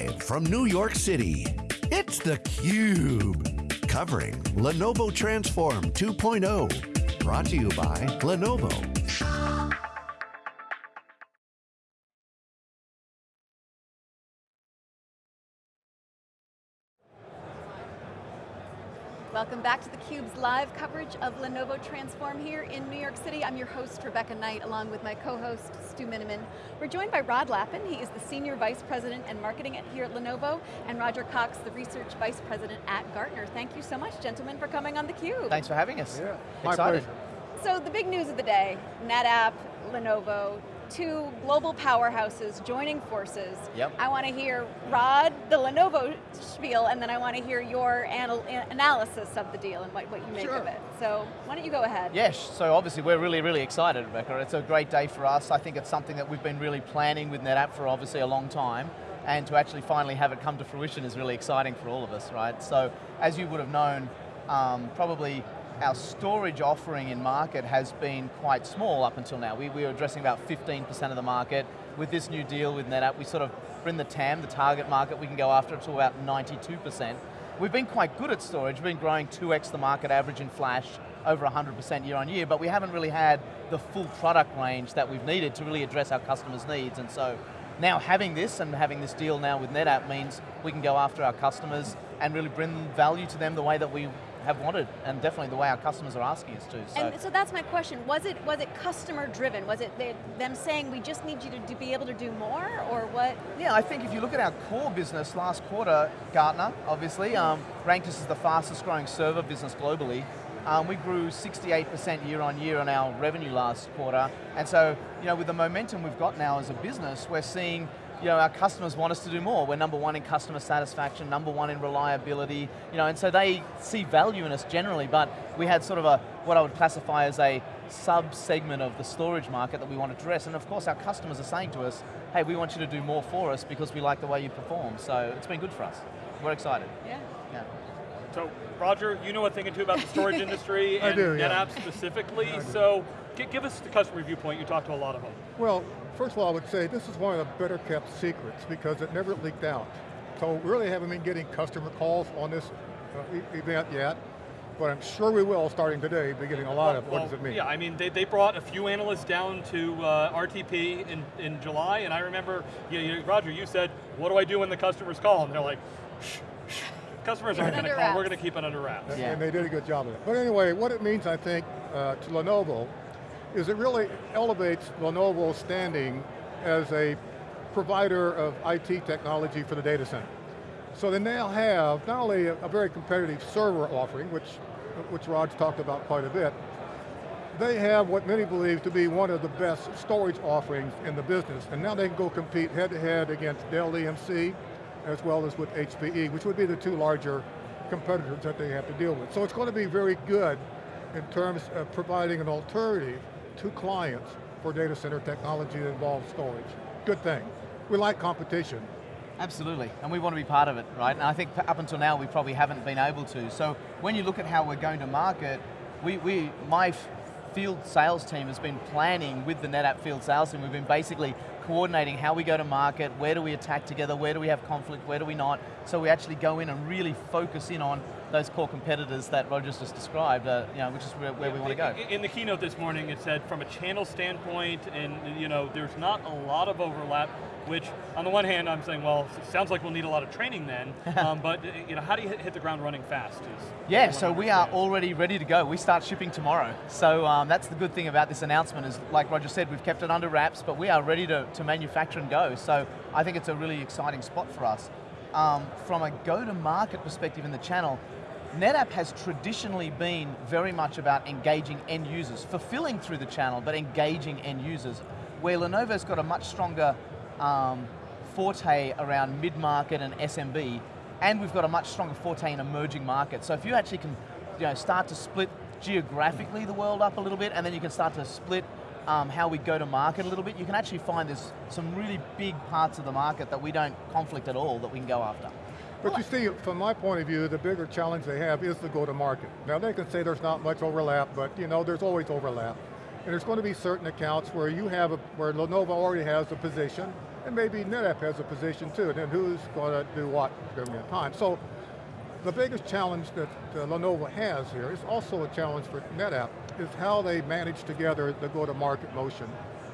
Live from New York City, it's theCUBE. Covering Lenovo Transform 2.0. Brought to you by Lenovo. Welcome back to theCUBE's live coverage of Lenovo Transform here in New York City. I'm your host, Rebecca Knight, along with my co-host, Stu Miniman. We're joined by Rod Lappin, he is the Senior Vice President and Marketing here at Lenovo, and Roger Cox, the Research Vice President at Gartner. Thank you so much, gentlemen, for coming on theCUBE. Thanks for having us. Yeah, my Excited. pleasure. So the big news of the day, NetApp, Lenovo, two global powerhouses joining forces. Yep. I want to hear Rod, the Lenovo spiel, and then I want to hear your anal analysis of the deal and what, what you make Sure. of it. So why don't you go ahead? Yes, so obviously we're really, really excited, Rebecca. It's a great day for us. I think it's something that we've been really planning with NetApp for obviously a long time, and to actually finally have it come to fruition is really exciting for all of us, right? So, as you would have known, um, probably our storage offering in market has been quite small up until now. We, we were addressing about 15% of the market. With this new deal with NetApp, we sort of bring the TAM, the target market, we can go after it to about 92%. We've been quite good at storage, we've been growing 2x the market average in flash, over 100% year on year, but we haven't really had the full product range that we've needed to really address our customers' needs, and so now having this and having this deal now with NetApp means we can go after our customers and really bring value to them the way that we have wanted, and definitely the way our customers are asking us to. So. And so that's my question. Was it was it customer driven? Was it they, them saying we just need you to, to be able to do more, or what? Yeah, I think if you look at our core business last quarter, Gartner, obviously, um, ranked us as the fastest growing server business globally. Um, we grew 68% year on year on our revenue last quarter. And so, you know, with the momentum we've got now as a business, we're seeing you know, our customers want us to do more. We're number one in customer satisfaction, number one in reliability, you know, and so they see value in us generally, but we had sort of a, what I would classify as a sub-segment of the storage market that we want to address, and of course our customers are saying to us, hey, we want you to do more for us because we like the way you perform, so it's been good for us. We're excited. Yeah. Yeah. So, Roger, you know a thing or two about the storage industry and do, yeah. NetApp specifically, so give us the customer viewpoint, you talk to a lot of them. Well, first of all, I would say this is one of the better kept secrets because it never leaked out. So we really haven't been getting customer calls on this uh, e- event yet, but I'm sure we will starting today, be getting a lot of, what Well, does it mean? Yeah, I mean, they, they brought a few analysts down to uh, RTP in, in July, and I remember, you, you, Roger, you said, what do I do when the customers call? And they're like, shh, shh. Customers aren't going to Under call, we're going to keep it under wraps. And- Yeah. And they did a good job of it. But anyway, what it means, I think, uh, to Lenovo, is it really elevates Lenovo's standing as a provider of IT technology for the data center. So they now have not only a, a very competitive server offering, which, which Rod's talked about quite a bit, they have what many believe to be one of the best storage offerings in the business, and now they can go compete head-to-head against Dell EMC, as well as with HPE, which would be the two larger competitors that they have to deal with. So it's going to be very good in terms of providing an alternative to clients for data center technology that involves storage. Good thing. We like competition. Absolutely, and we want to be part of it, right? And I think up until now we probably haven't been able to. So when you look at how we're going to market, we, we my field sales team has been planning with the NetApp field sales team. We've been basically coordinating how we go to market, where do we attack together, where do we have conflict, where do we not. So we actually go in and really focus in on those core competitors that Roger's just described, uh, you know, which is where, where we want to go. In the keynote this morning, it said from a channel standpoint, and you know, there's not a lot of overlap, which on the one hand, I'm saying, well, it sounds like we'll need a lot of training then, um, but you know, how do you hit hit the ground running fast? Is Yeah, so we are already ready to go. We start shipping tomorrow. So um, that's the good thing about this announcement is, like Roger said, we've kept it under wraps, but we are ready to, to manufacture and go. So I think it's a really exciting spot for us. Um, from a go-to-market perspective in the channel, NetApp has traditionally been very much about engaging end users, fulfilling through the channel, but engaging end users, where Lenovo's got a much stronger um, forte around mid-market and SMB, and we've got a much stronger forte in emerging markets. So if you actually can you know, start to split geographically the world up a little bit, and then you can start to split um, how we go to market a little bit, you can actually find there's some really big parts of the market that we don't conflict at all that we can go after. But you see, from my point of view, the bigger challenge they have is the go-to-market. Now they can say there's not much overlap, but you know, there's always overlap. And there's going to be certain accounts where you have, a, where Lenovo already has a position, and maybe NetApp has a position too, and then who's going to do what during that time. So the biggest challenge that uh, Lenovo has here is also a challenge for NetApp, is how they manage together the go-to-market motion,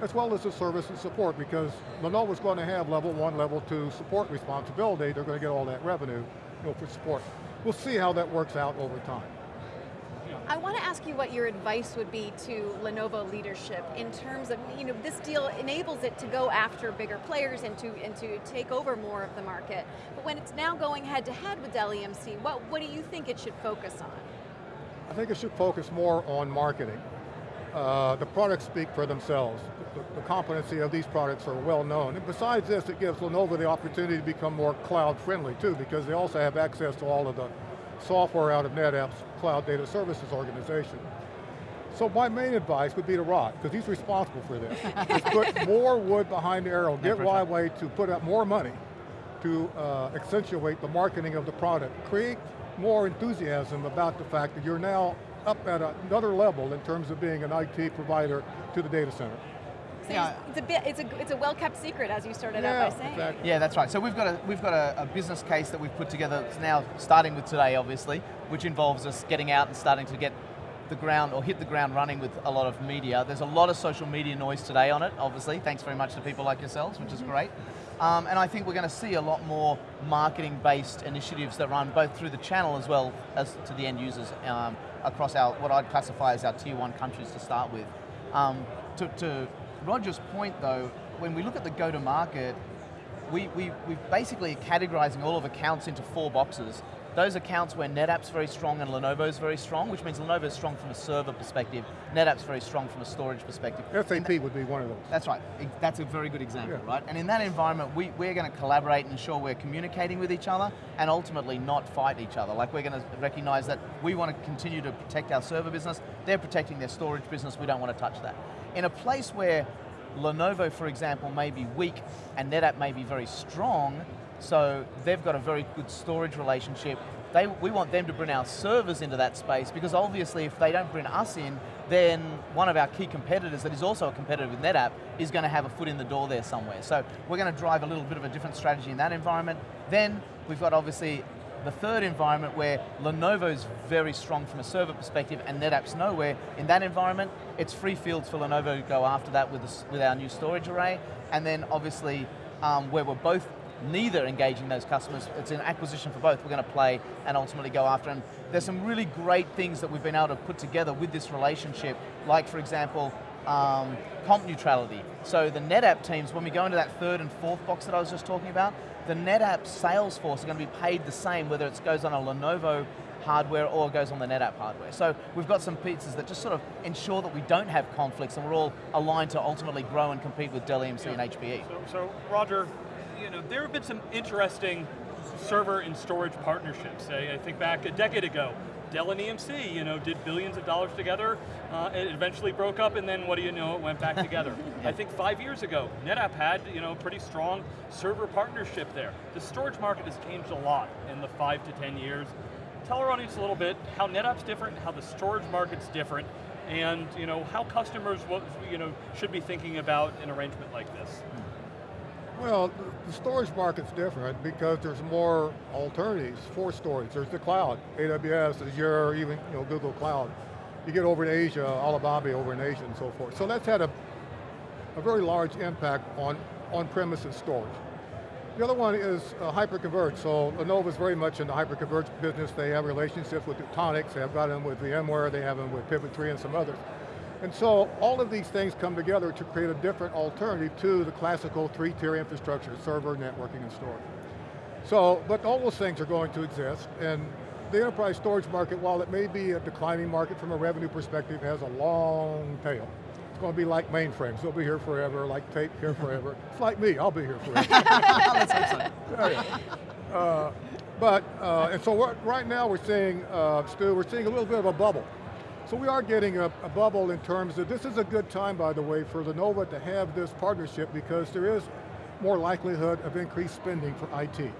as well as the service and support, because Lenovo's going to have level one, level two support responsibility, they're going to get all that revenue you know, for support. We'll see how that works out over time. I want to ask you what your advice would be to Lenovo leadership in terms of, you know, this deal enables it to go after bigger players and to, and to take over more of the market. But when it's now going head to head with Dell EMC, what, what do you think it should focus on? I think it should focus more on marketing. Uh, the products speak for themselves. The, the, competency of these products are well known. And besides this, it gives Lenovo the opportunity to become more cloud friendly too, because they also have access to all of the software out of NetApp's Cloud Data Services organization. So my main advice would be to Rod, because he's responsible for this, is put more wood behind the arrow, get YY to put up more money to uh, accentuate the marketing of the product, create more enthusiasm about the fact that you're now up at another level in terms of being an IT provider to the data center. So yeah. it's a bit, it's a, it's a well-kept secret, as you started yeah, out by saying. Exactly. Yeah, that's right. So we've got a we've got a, a, business case that we've put together. It's now starting with today, obviously, which involves us getting out and starting to get the ground or hit the ground running with a lot of media. There's a lot of social media noise today on it, obviously. Thanks very much to people like yourselves, which is mm-hmm. great. Um, and I think we're going to see a lot more marketing-based initiatives that run both through the channel as well as to the end users um, across our what I'd classify as our tier one countries to start with. Um, to, to Roger's point though, when we look at the go-to-market, we, we, we're basically categorizing all of accounts into four boxes. Those accounts where NetApp's very strong and Lenovo's very strong, which means Lenovo's strong from a server perspective, NetApp's very strong from a storage perspective. SAP would be one of those. That's right, that's a very good example, yeah. right? And in that environment, we, we're going to collaborate and ensure we're communicating with each other and ultimately not fight each other. Like we're going to recognize that we want to continue to protect our server business, they're protecting their storage business, we don't want to touch that. In a place where Lenovo, for example, may be weak and NetApp may be very strong, so they've got a very good storage relationship. They, we want them to bring our servers into that space because obviously if they don't bring us in, then one of our key competitors that is also a competitor with NetApp is going to have a foot in the door there somewhere. So we're going to drive a little bit of a different strategy in that environment. Then we've got obviously the third environment where Lenovo's very strong from a server perspective and NetApp's nowhere, in that environment, it's free fields for Lenovo to go after that with, with our new storage array. And then obviously, um, where we're both neither engaging those customers, it's an acquisition for both, we're going to play and ultimately go after. And there's some really great things that we've been able to put together with this relationship, like for example, um, comp neutrality. So the NetApp teams, when we go into that third and fourth box that I was just talking about, the NetApp sales force are going to be paid the same whether it goes on a Lenovo hardware or goes on the NetApp hardware. So we've got some pieces that just sort of ensure that we don't have conflicts and we're all aligned to ultimately grow and compete with Dell EMC yeah. and HPE. So, so Roger, you know, there have been some interesting server and storage partnerships. I, I think back a decade ago, Dell and EMC, you know, did billions of dollars together. Uh, it eventually broke up, and then what do you know? It went back together. I think five years ago, NetApp had, you know, pretty strong server partnership there. The storage market has changed a lot in the five to ten years. Tell our audience a little bit how NetApp's different, how the storage market's different, and you know how customers, you know, should be thinking about an arrangement like this. Well, the storage market's different because there's more alternatives for storage. There's the cloud, AWS, Azure, even you know, Google Cloud. You get over in Asia, Alibaba over in Asia and so forth. So that's had a, a very large impact on on-premises storage. The other one is uh, hyperconverged. So Lenovo is very much in the hyperconverged business. They have relationships with Nutanix, they have got them with VMware, they have them with Pivot3 and some others. And so all of these things come together to create a different alternative to the classical three-tier infrastructure, server, networking, and storage. So, but all those things are going to exist, and the enterprise storage market, while it may be a declining market from a revenue perspective, has a long tail. It's going to be like mainframes. They'll be here forever, like tape here forever. it's like me, I'll be here forever. Uh, but, uh, and so right now we're seeing, uh, Stu, we're seeing a little bit of a bubble. So we are getting a, a, bubble in terms of, this is a good time, by the way, for Lenovo to have this partnership because there is more likelihood of increased spending for IT.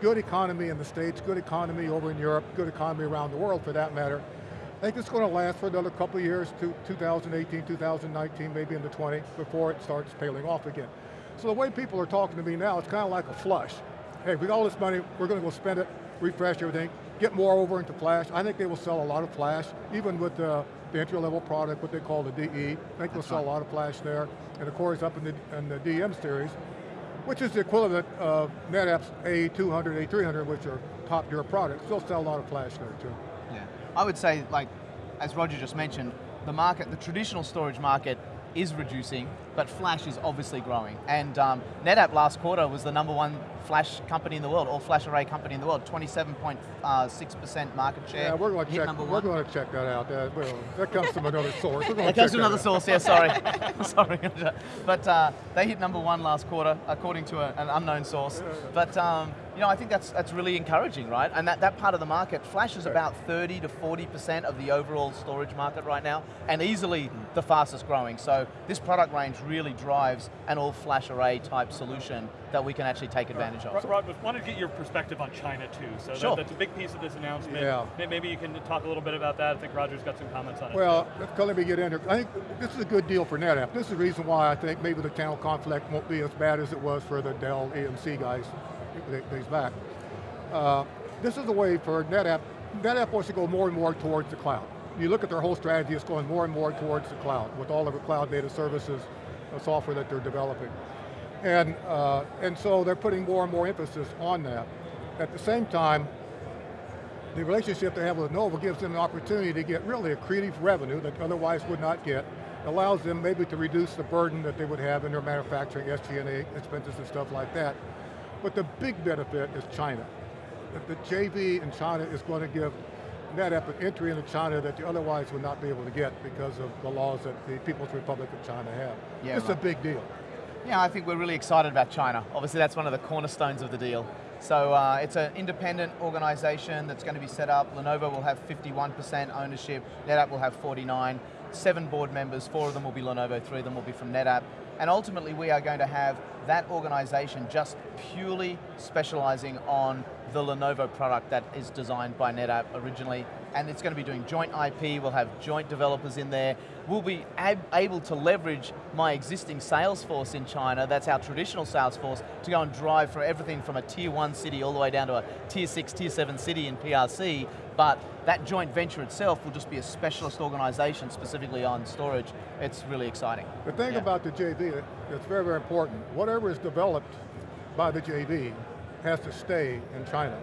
Good economy in the States, good economy over in Europe, good economy around the world for that matter. I think it's going to last for another couple of years, to 2018, 2019, maybe into 20, before it starts paling off again. So the way people are talking to me now, it's kind of like a flush. Hey, we got all this money, we're going to go spend it, refresh everything, get more over into flash. I think they will sell a lot of flash, even with the, the entry level product, what they call the DE. I think they'll sell right. a lot of flash there. And of course up in the, in the DM series, which is the equivalent of NetApp's A200, A300, which are top tier products. They'll sell a lot of flash there too. Yeah. I would say, like, as Roger just mentioned, the market, the traditional storage market is reducing, but Flash is obviously growing. And um, NetApp last quarter was the number one Flash company in the world, or Flash array company in the world, 27.6% market share. Yeah, we're going to check. number We're going to check that out. That, well, that comes from another source. That comes from another out. source, yeah, sorry. sorry. but uh, they hit number one last quarter, according to a, an unknown source. But um, you know, I think that's that's really encouraging, right? And that, that part of the market, Flash is Right. about 30 to 40% of the overall storage market right now, and easily hmm. the fastest growing. So this product range really drives an all flash array type solution that we can actually take advantage Rod, of. Rod, I wanted to get your perspective on China too. So that- Sure. that's a big piece of this announcement. Yeah. Maybe you can talk a little bit about that. I think Roger's got some comments on it. Well, let's let me get into I think this is a good deal for NetApp. This is the reason why I think maybe the channel conflict won't be as bad as it was for the Dell EMC guys days back. Uh, this is the way for NetApp, NetApp wants to go more and more towards the cloud. You look at their whole strategy, it's going more and more towards the cloud with all of the cloud data services, the software that they're developing. And, uh, and so they're putting more and more emphasis on that. At the same time, the relationship they have with Lenovo gives them an opportunity to get really accretive revenue that otherwise would not get, allows them maybe to reduce the burden that they would have in their manufacturing, SG&A expenses and stuff like that. But the big benefit is China. The JV in China is going to give NetApp an entry into China that you otherwise would not be able to get because of the laws that the People's Republic of China have. Yeah, it's a big deal. Yeah, I think we're really excited about China. Obviously, that's one of the cornerstones of the deal. So uh, it's an independent organization that's going to be set up. Lenovo will have 51% ownership. NetApp will have 49. Seven board members, four of them will be Lenovo, three of them will be from NetApp. And ultimately, we are going to have that organization just purely specializing on the Lenovo product that is designed by NetApp originally, and it's going to be doing joint IP, we'll have joint developers in there. We'll be ab able to leverage my existing sales force in China, that's our traditional sales force, to go and drive for everything from a tier one city all the way down to a tier six, tier seven city in PRC, but that joint venture itself will just be a specialist organization specifically on storage. It's really exciting. The thing Yeah. about the JV that's very, very important, whatever is developed by the JV has to stay in China.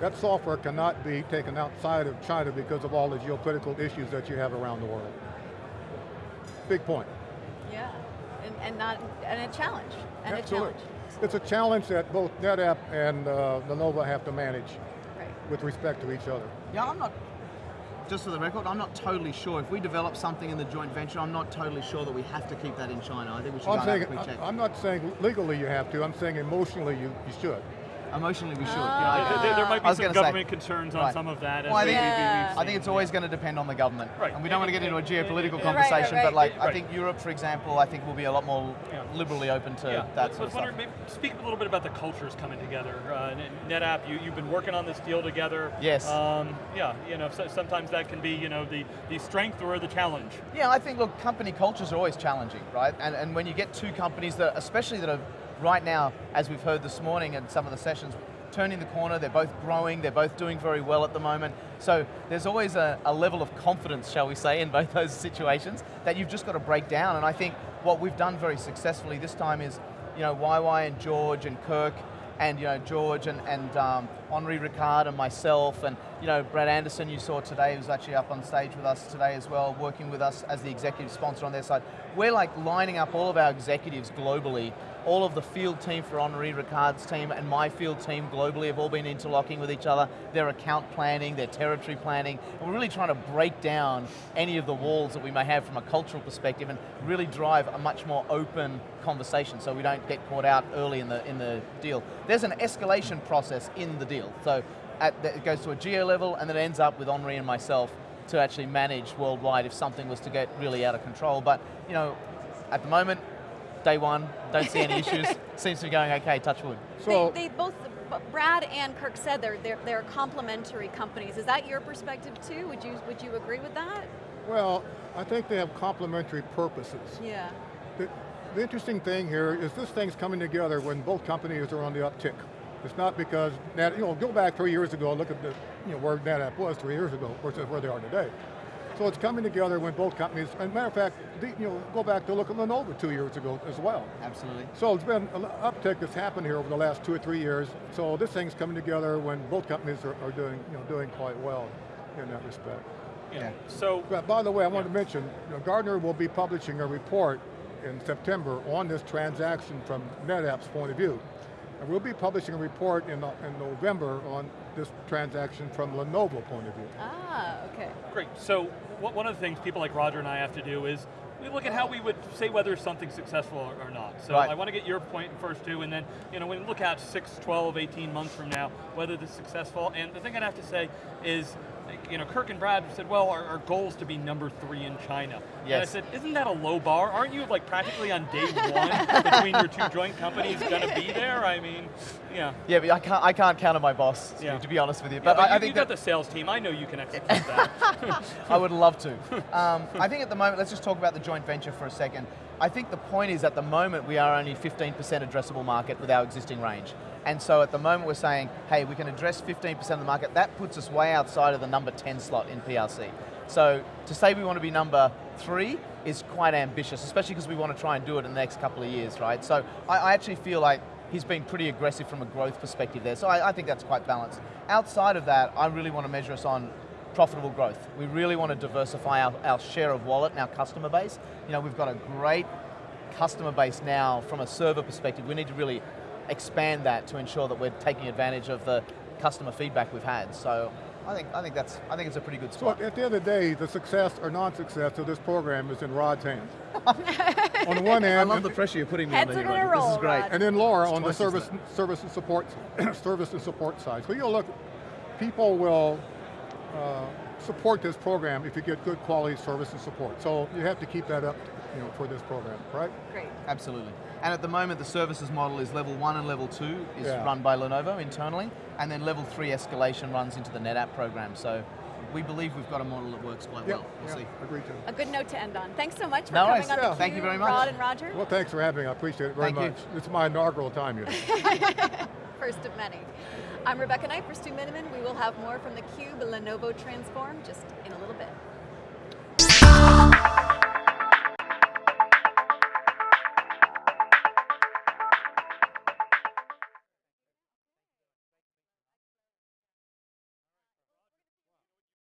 That software cannot be taken outside of China because of all the geopolitical issues that you have around the world. Big point. Yeah, and, and not, and a challenge, and a challenge. It's a challenge that both NetApp and uh, Lenovo have to manage Right. With respect to each other. Yeah, I'm not, just for the record, I'm not totally sure. If we develop something in the joint venture, I'm not totally sure that we have to keep that in China. I think we should I'm saying, and have a quick check. I'm not saying legally you have to, I'm saying emotionally you, you should. Emotionally, we should. Ah. Yeah, There- there, there might be some gonna say- government concerns on Right. some of that. Well, I think- we- we've Yeah. I think it's seen. always going to depend on the government. Right. And we don't want to get into a geopolitical Right, conversation, right, but like, right. I think Europe, for example, I think will be a lot more Yeah. liberally open to Yeah, that I sort was of wondering, stuff. maybe speak a little bit about the cultures coming together. Uh, N- NetApp, you, you've been working on this deal together. Yes. Um, yeah, you know, so, sometimes that can be, you know, the, the strength or the challenge. Yeah, I think, look, company cultures are always challenging, right? And, and when you get two companies that, especially that are right now, as we've heard this morning in some of the sessions, turning the corner, they're both growing, they're both doing very well at the moment. So there's always a, a level of confidence, shall we say, in both those situations that you've just got to break down. And I think what we've done very successfully this time is, you know, YY and George and Kirk and you know George and, and um, Henri Richard and myself and you know Brad Anderson you saw today who's actually up on stage with us today as well, working with us as the executive sponsor on their side. We're like lining up all of our executives globally. All of the field team for Henri Richard's team and my field team globally have all been interlocking with each other. Their account planning, their territory planning, and we're really trying to break down any of the walls that we may have from a cultural perspective and really drive a much more open conversation so we don't get caught out early in the, in the deal. There's an escalation process in the deal. So the, it goes to a geo level and then it ends up with Henri and myself to actually manage worldwide if something was to get really out of control. But you know, at the moment, day one, don't see any issues. Seems to be going okay, touch wood. So, they, they both, Brad and Kirk said they're, they're, they're complementary companies. Is that your perspective too? Would you, would you agree with that? well, I think they have complementary purposes. Yeah. The the interesting thing here is this thing's coming together when both companies are on the uptick. It's not because, Nat, you know, go back three years ago, look at the, you know, where NetApp was three years ago versus where they are today. So it's coming together when both companies, and matter of fact, the, you know, go back to look at Lenovo two years ago as well. Absolutely. So it's been an uptick that's happened here over the last two or three years. So this thing's coming together when both companies are, are doing, you know, doing quite well in that respect. Yeah. So, But by the way, I wanted to mention, you know, Gartner will be publishing a report in September on this transaction from NetApp's point of view. And we'll be publishing a report in, uh, in November on this transaction from Lenovo point of view. Ah, okay. great. So, wh- one of the things people like Roger and I have to do is we look at how we would say whether something's successful or, or not. So Right. I want to get your point first too, and then you know, when we look at 6, 12, 18 months from now, whether this is successful. And the thing I'd have to say is, you know, Kirk and Brad said, well, our, our goal is to be number three in China. And I said, isn't that a low bar? Aren't you like practically on day one between your two joint companies going to be there? I mean, yeah. Yeah, but I can't, I can't count on my boss, Yeah. to be honest with you. But But you, I, think you think got the sales team. I know you can execute that. I would love to. Um, I think at the moment, let's just talk about the joint venture for a second. I think the point is at the moment we are only 15% addressable market with our existing range. And so at the moment we're saying, hey, we can address 15% of the market. That puts us way outside of the number 10 slot in PRC. So to say we want to be number three is quite ambitious, especially because we want to try and do it in the next couple of years, right? So I, I actually feel like he's been pretty aggressive from a growth perspective there. So I, I think that's quite balanced. Outside of that, I really want to measure us on profitable growth. We really want to diversify our, our share of wallet and our customer base. You know, we've got a great customer base now from a server perspective. We need to really expand that to ensure that we're taking advantage of the customer feedback we've had. So I think, I think, that's, I think it's a pretty good spot. So spot. at the end of the day, the success or non-success of this program is in Rod's hands. on the one hand. I love the pressure you're putting me on Heads there, are gonna This is great. Rod. And then Laura It's on the service, service and support, service and support side. So you'll look, people will uh, support this program if you get good quality service and support. So you have to keep that up, you know, for this program, right? Great. Absolutely. And at the moment, the services model is level one and level two is Yeah. run by Lenovo internally, and then level three escalation runs into the NetApp program. So we believe we've got a model that works quite well. We'll see. agreed to. A good note to end on. Thanks so much for No coming worries. on Yeah. the Thank you very much. Rod and Roger. Well, thanks for having me. I appreciate it very Thank you. much. It's my inaugural time here. First of many. I'm Rebecca Knight for Stu Miniman. We will have more from theCUBE Lenovo Transform just in a little bit.